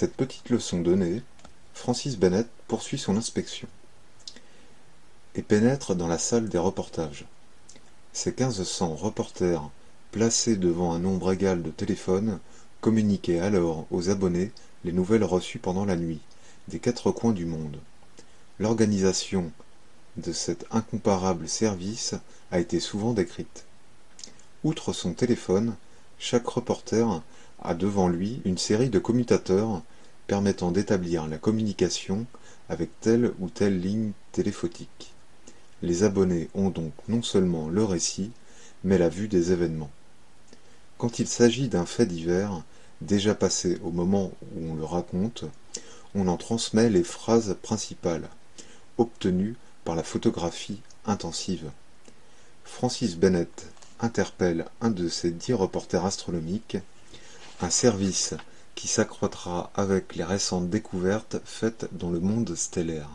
Cette petite leçon donnée, Francis Bennett poursuit son inspection et pénètre dans la salle des reportages. Ces quinze cents reporters, placés devant un nombre égal de téléphones, communiquaient alors aux abonnés les nouvelles reçues pendant la nuit, des quatre coins du monde. L'organisation de cet incomparable service a été souvent décrite. Outre son téléphone, chaque reporter a devant lui une série de commutateurs permettant d'établir la communication avec telle ou telle ligne téléphotique. Les abonnés ont donc non seulement le récit, mais la vue des événements. Quand il s'agit d'un fait divers, déjà passé au moment où on le raconte, on en transmet les phrases principales, obtenues par la photographie intensive. Francis Bennett interpelle un de ses dix reporters astronomiques, un service qui s'accroîtra avec les récentes découvertes faites dans le monde stellaire.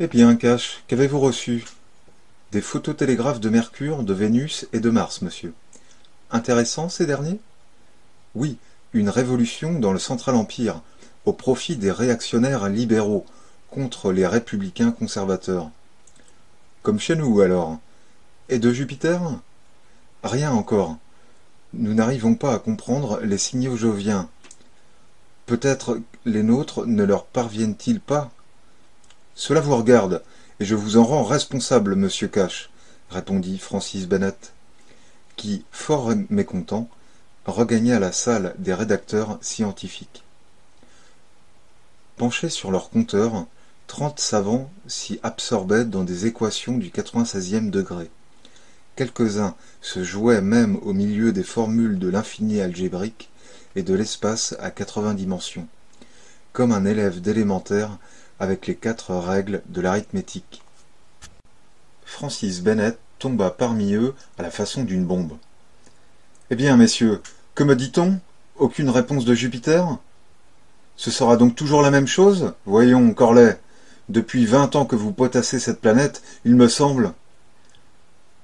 Eh bien, Cash, qu'avez-vous reçu? Des phototélégraphes de Mercure, de Vénus et de Mars, monsieur. Intéressants, ces derniers? Oui, une révolution dans le Central Empire, au profit des réactionnaires libéraux, contre les républicains conservateurs. Comme chez nous, alors. Et de Jupiter? Rien encore. Nous n'arrivons pas à comprendre les signaux joviens. Peut-être les nôtres ne leur parviennent-ils pas? Cela vous regarde, et je vous en rends responsable, monsieur Cash, répondit Francis Bennett, qui, fort mécontent, regagna la salle des rédacteurs scientifiques. Penchés sur leur compteur, trente savants s'y absorbaient dans des équations du 96e degré. Quelques-uns se jouaient même au milieu des formules de l'infini algébrique et de l'espace à quatre-vingts dimensions, comme un élève d'élémentaire avec les quatre règles de l'arithmétique. Francis Bennett tomba parmi eux à la façon d'une bombe. Eh bien, messieurs, que me dit-on? Aucune réponse de Jupiter? Ce sera donc toujours la même chose? Voyons, Corley, depuis vingt ans que vous potassez cette planète, il me semble...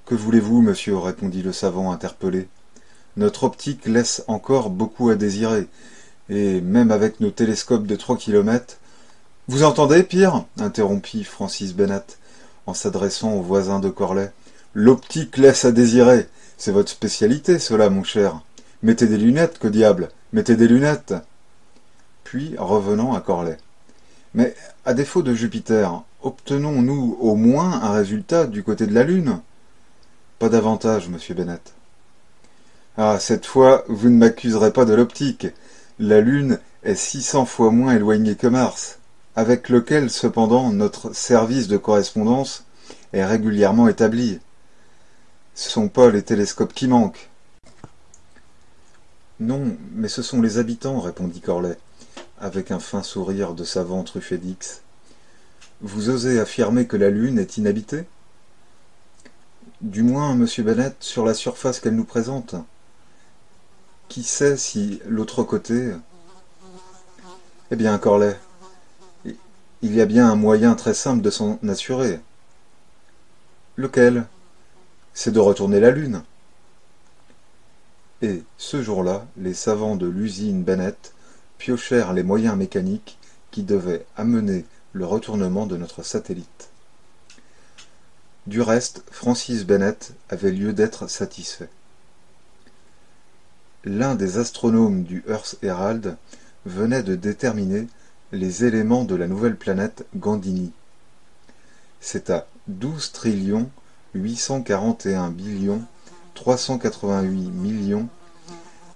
Que voulez-vous, monsieur répondit le savant interpellé. Notre optique laisse encore beaucoup à désirer, et même avec nos télescopes de trois kilomètres... Vous entendez, Pierre? interrompit Francis Bennett, en s'adressant au voisin de Corley. L'optique laisse à désirer. C'est votre spécialité, cela, mon cher. Mettez des lunettes, que diable Mettez des lunettes Puis, revenant à Corley. Mais, à défaut de Jupiter, obtenons-nous au moins un résultat du côté de la Lune? Pas davantage, monsieur Bennett. Ah, cette fois, vous ne m'accuserez pas de l'optique. La Lune est six cents fois moins éloignée que Mars, avec lequel, cependant, notre service de correspondance est régulièrement établi. Ce sont pas les télescopes qui manquent. Non, mais ce sont les habitants, répondit Corley avec un fin sourire de savant truffé d'X. Vous osez affirmer que la Lune est inhabitée? Du moins, monsieur Bennett, sur la surface qu'elle nous présente. Qui sait si l'autre côté... Eh bien, Corley, il y a bien un moyen très simple de s'en assurer. Lequel? C'est de retourner la Lune. Et, ce jour-là, les savants de l'usine Bennett piochèrent les moyens mécaniques qui devaient amener le retournement de notre satellite. Du reste, Francis Bennett avait lieu d'être satisfait. L'un des astronomes du Earth Herald venait de déterminer les éléments de la nouvelle planète Gandini. C'est à 12 trillions 841 billions 388 millions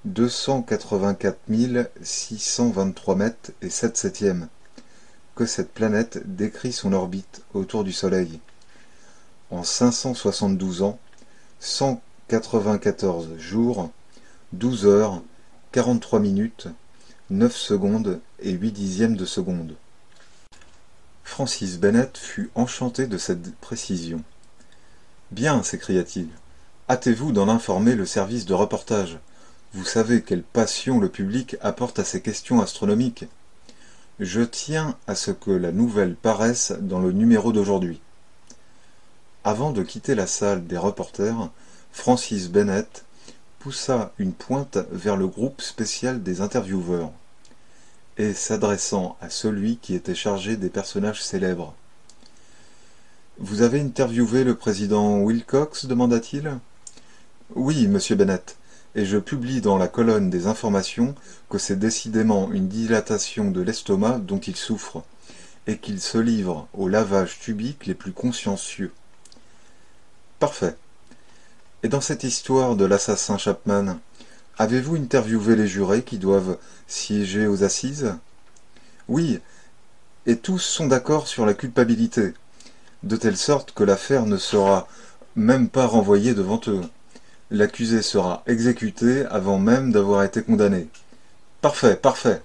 284 623 mètres et 7 septièmes que cette planète décrit son orbite autour du Soleil. En 572 ans, 194 jours, 12 heures, 43 minutes, 9 secondes et 8 dixièmes de seconde. Francis Bennett fut enchanté de cette précision. Bien, s'écria-t-il, hâtez-vous d'en informer le service de reportage. Vous savez quelle passion le public apporte à ces questions astronomiques. Je tiens à ce que la nouvelle paraisse dans le numéro d'aujourd'hui. Avant de quitter la salle des reporters, Francis Bennett poussa une pointe vers le groupe spécial des intervieweurs. et s'adressant à celui qui était chargé des personnages célèbres. Vous avez interviewé le président Wilcox? demanda-t-il. Oui, monsieur Bennett, et je publie dans la colonne des informations que c'est décidément une dilatation de l'estomac dont il souffre, et qu'il se livre aux lavages tubiques les plus consciencieux. Parfait. Et dans cette histoire de l'assassin Chapman, avez-vous interviewé les jurés qui doivent siéger aux assises? Oui, et tous sont d'accord sur la culpabilité, de telle sorte que l'affaire ne sera même pas renvoyée devant eux. L'accusé sera exécuté avant même d'avoir été condamné. Parfait, parfait.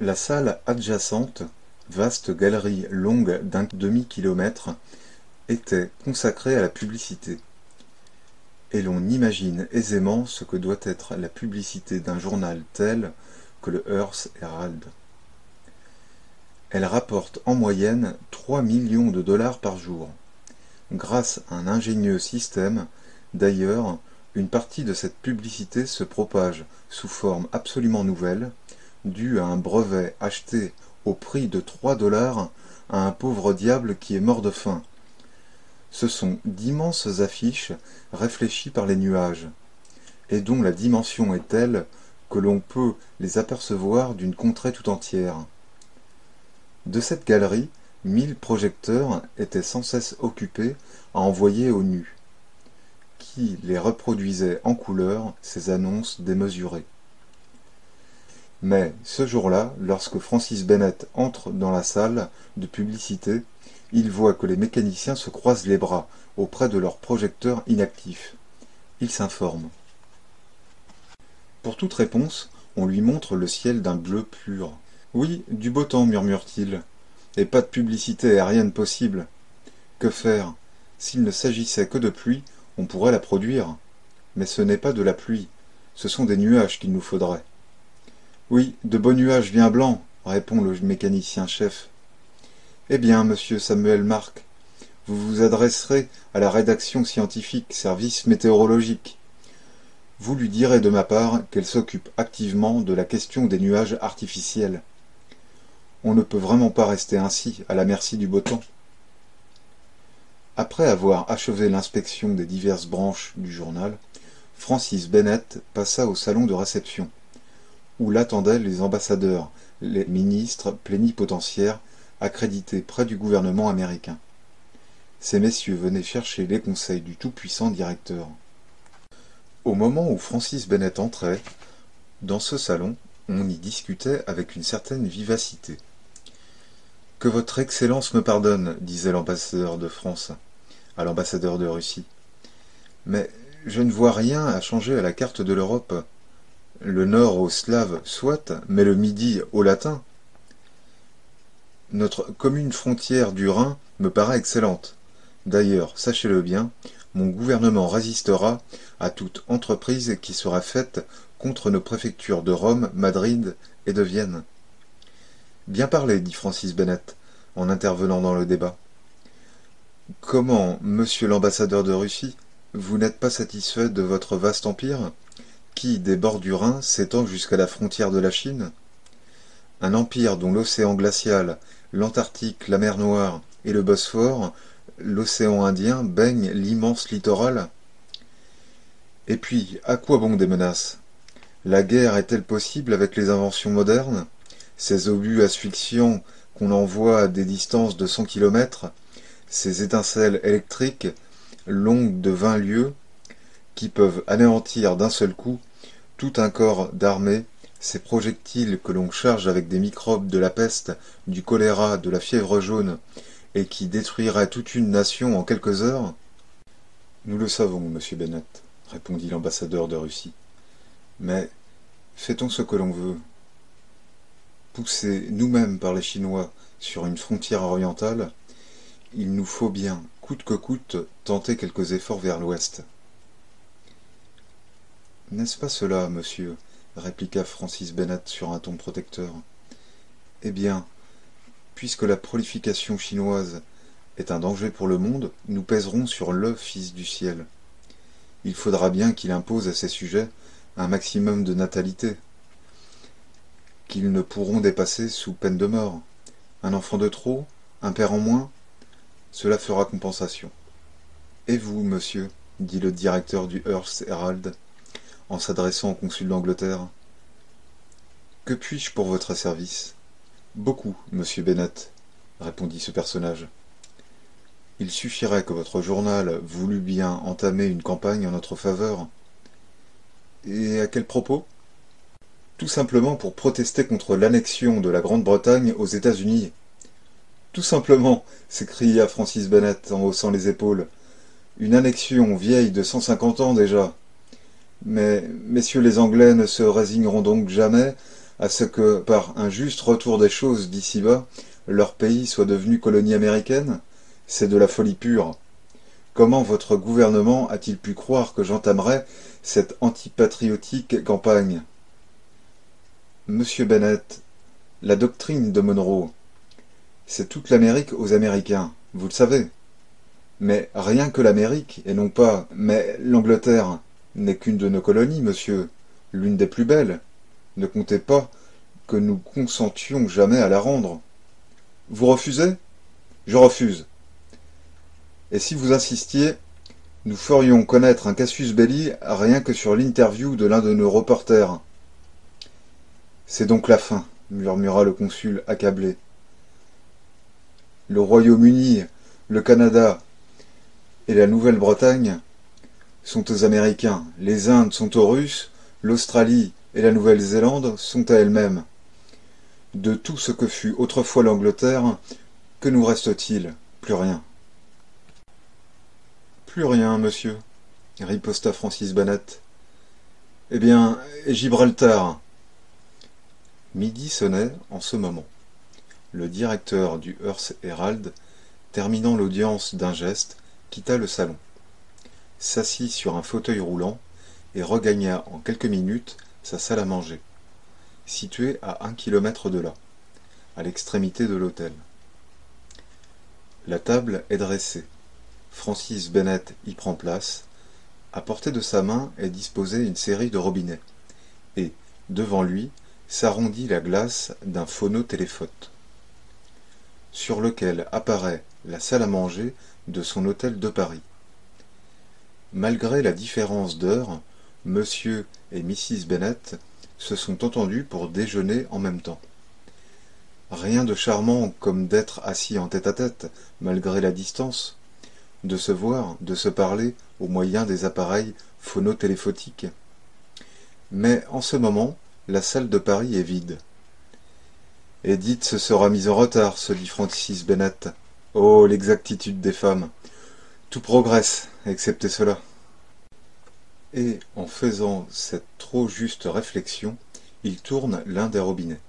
La salle adjacente, vaste galerie longue d'un demi-kilomètre, était consacrée à la publicité. Et l'on imagine aisément ce que doit être la publicité d'un journal tel que le Earth Herald. Elle rapporte en moyenne 3 millions de dollars par jour. Grâce à un ingénieux système, d'ailleurs, une partie de cette publicité se propage sous forme absolument nouvelle, due à un brevet acheté au prix de 3 dollars à un pauvre diable qui est mort de faim. Ce sont d'immenses affiches réfléchies par les nuages, et dont la dimension est telle que l'on peut les apercevoir d'une contrée tout entière. De cette galerie, mille projecteurs étaient sans cesse occupés à envoyer au nu, qui les reproduisaient en couleur, ces annonces démesurées. Mais ce jour-là, lorsque Francis Bennett entre dans la salle de publicité, il voit que les mécaniciens se croisent les bras auprès de leurs projecteurs inactifs. Il s'informe. Pour toute réponse, on lui montre le ciel d'un bleu pur. Oui, du beau temps, murmure-t-il. Et pas de publicité aérienne possible. Que faire? S'il ne s'agissait que de pluie, on pourrait la produire. Mais ce n'est pas de la pluie, ce sont des nuages qu'il nous faudrait. Oui, de beaux nuages bien blancs, répond le mécanicien-chef. Eh bien, monsieur Samuel Marc, vous vous adresserez à la rédaction scientifique, service météorologique. Vous lui direz de ma part qu'elle s'occupe activement de la question des nuages artificiels. On ne peut vraiment pas rester ainsi, à la merci du beau temps. Après avoir achevé l'inspection des diverses branches du journal, Francis Bennett passa au salon de réception, où l'attendaient les ambassadeurs, les ministres plénipotentiaires accrédités près du gouvernement américain. Ces messieurs venaient chercher les conseils du tout-puissant directeur. Au moment où Francis Bennett entrait, dans ce salon, on y discutait avec une certaine vivacité. Que votre Excellence me pardonne, disait l'ambassadeur de France à l'ambassadeur de Russie. Mais je ne vois rien à changer à la carte de l'Europe. Le nord au slave, soit, mais le midi au latin. Notre commune frontière du Rhin me paraît excellente. D'ailleurs, sachez-le bien, mon gouvernement résistera à toute entreprise qui sera faite contre nos préfectures de Rome, Madrid et de Vienne. Bien parlé, dit Francis Bennett, en intervenant dans le débat. Comment, monsieur l'ambassadeur de Russie, vous n'êtes pas satisfait de votre vaste empire, qui, des bords du Rhin, s'étend jusqu'à la frontière de la Chine? Un empire dont l'océan glacial, l'Antarctique, la mer Noire et le Bosphore, l'océan Indien baignent l'immense littoral. Et puis, à quoi bon des menaces? La guerre est-elle possible avec les inventions modernes? Ces obus asphyxiants qu'on envoie à des distances de cent kilomètres, ces étincelles électriques, longues de vingt lieues, qui peuvent anéantir d'un seul coup tout un corps d'armée, ces projectiles que l'on charge avec des microbes de la peste, du choléra, de la fièvre jaune, et qui détruiraient toute une nation en quelques heures Nous le savons, monsieur Bennett, répondit l'ambassadeur de Russie. Mais fait-on ce que l'on veut? Poussés nous-mêmes par les Chinois sur une frontière orientale, il nous faut bien, coûte que coûte, tenter quelques efforts vers l'ouest. N'est-ce pas cela, monsieur? Répliqua Francis Bennett sur un ton protecteur. Eh bien, puisque la prolification chinoise est un danger pour le monde, nous pèserons sur le Fils du ciel. Il faudra bien qu'il impose à ses sujets un maximum de natalité, qu'ils ne pourront dépasser sous peine de mort. Un enfant de trop Un père en moins Cela fera compensation. Et vous, monsieur dit le directeur du en s'adressant au consul d'Angleterre. Que puis-je pour votre service? Beaucoup, monsieur Bennett, répondit ce personnage. Il suffirait que votre journal voulût bien entamer une campagne en notre faveur. Et à quel propos? Tout simplement pour protester contre l'annexion de la Grande-Bretagne aux États-Unis. Tout simplement, s'écria Francis Bennett en haussant les épaules. Une annexion vieille de cent cinquante ans déjà. Mais messieurs les Anglais ne se résigneront donc jamais à ce que, par un juste retour des choses d'ici-bas, leur pays soit devenu colonie américaine C'est de la folie pure. Comment votre gouvernement a-t-il pu croire que j'entamerais cette antipatriotique campagne? Monsieur Bennett, la doctrine de Monroe, c'est toute l'Amérique aux Américains, vous le savez. Mais rien que l'Amérique, et non pas... Mais l'Angleterre n'est qu'une de nos colonies, monsieur, l'une des plus belles. Ne comptez pas que nous consentions jamais à la rendre. Vous refusez? Je refuse. Et si vous insistiez, nous ferions connaître un casus belli rien que sur l'interview de l'un de nos reporters. C'est donc la fin, murmura le consul accablé. Le Royaume-Uni, le Canada et la Nouvelle-Bretagne sont aux Américains, les Indes sont aux Russes, l'Australie et la Nouvelle-Zélande sont à elles-mêmes. De tout ce que fut autrefois l'Angleterre, que nous reste-t-il? Plus rien. Plus rien, monsieur, riposta Francis Bannett. Eh bien, Gibraltar Midi sonnait en ce moment. Le directeur du Hearst Herald, terminant l'audience d'un geste, quitta le salon s'assit sur un fauteuil roulant et regagna en quelques minutes sa salle à manger, située à un kilomètre de là, à l'extrémité de l'hôtel. La table est dressée. Francis Bennett y prend place. À portée de sa main est disposée une série de robinets, et, devant lui, s'arrondit la glace d'un phonotéléphote, sur lequel apparaît la salle à manger de son hôtel de Paris. Malgré la différence d'heure, Monsieur et Mrs. Bennet se sont entendus pour déjeuner en même temps. Rien de charmant comme d'être assis en tête-à-tête, malgré la distance, de se voir, de se parler au moyen des appareils phonotéléphotiques. Mais en ce moment, la salle de Paris est vide. Edith se sera mise en retard, se dit Francis Bennett. Oh, l'exactitude des femmes tout progresse, excepté cela. Et, en faisant cette trop juste réflexion, il tourne l'un des robinets.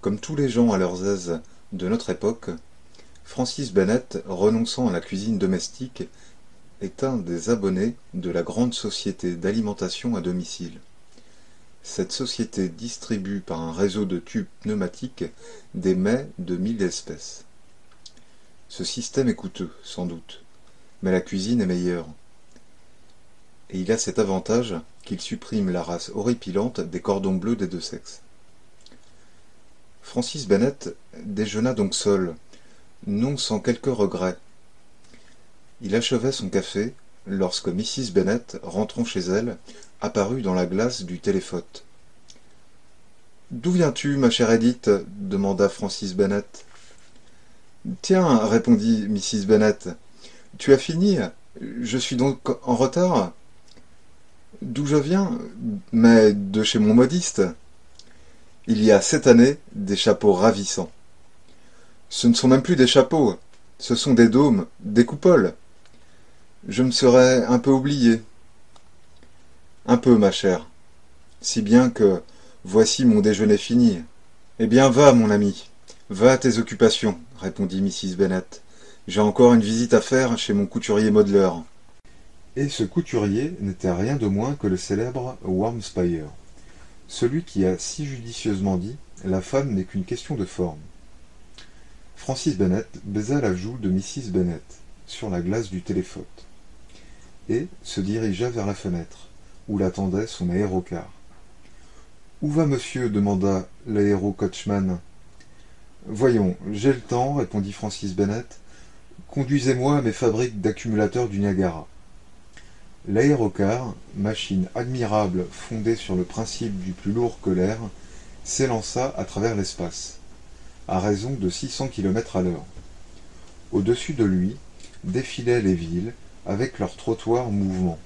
Comme tous les gens à leurs aises de notre époque, Francis Bennett, renonçant à la cuisine domestique, est un des abonnés de la grande société d'alimentation à domicile. Cette société distribue par un réseau de tubes pneumatiques des mets de mille espèces. Ce système est coûteux, sans doute, mais la cuisine est meilleure. Et il a cet avantage qu'il supprime la race horripilante des cordons bleus des deux sexes. Francis Bennett déjeuna donc seul, non sans quelques regrets. Il achevait son café lorsque Mrs. Bennett, rentrant chez elle, apparut dans la glace du téléphote. D'où viens-tu, ma chère Edith? demanda Francis Bennett. Tiens, répondit Mrs. Bennett, tu as fini Je suis donc en retard D'où je viens? Mais de chez mon modiste. Il y a cette année des chapeaux ravissants. Ce ne sont même plus des chapeaux, ce sont des dômes, des coupoles. Je me serais un peu oublié. Un peu, ma chère. Si bien que voici mon déjeuner fini. Eh bien, va, mon ami, va à tes occupations, répondit Mrs. Bennet. J'ai encore une visite à faire chez mon couturier modeleur. Et ce couturier n'était rien de moins que le célèbre Wormspire, celui qui a si judicieusement dit La femme n'est qu'une question de forme. Francis Bennett baisa la joue de Mrs. Bennett sur la glace du téléphote et se dirigea vers la fenêtre, où l'attendait son aérocar. Où va monsieur? demanda l'aéro-coachman. Voyons, j'ai le temps, répondit Francis Bennett. Conduisez-moi à mes fabriques d'accumulateurs du Niagara. L'aérocar, machine admirable fondée sur le principe du plus lourd que l'air, s'élança à travers l'espace, à raison de six cents kilomètres à l'heure. Au-dessus de lui défilaient les villes avec leurs trottoirs mouvants.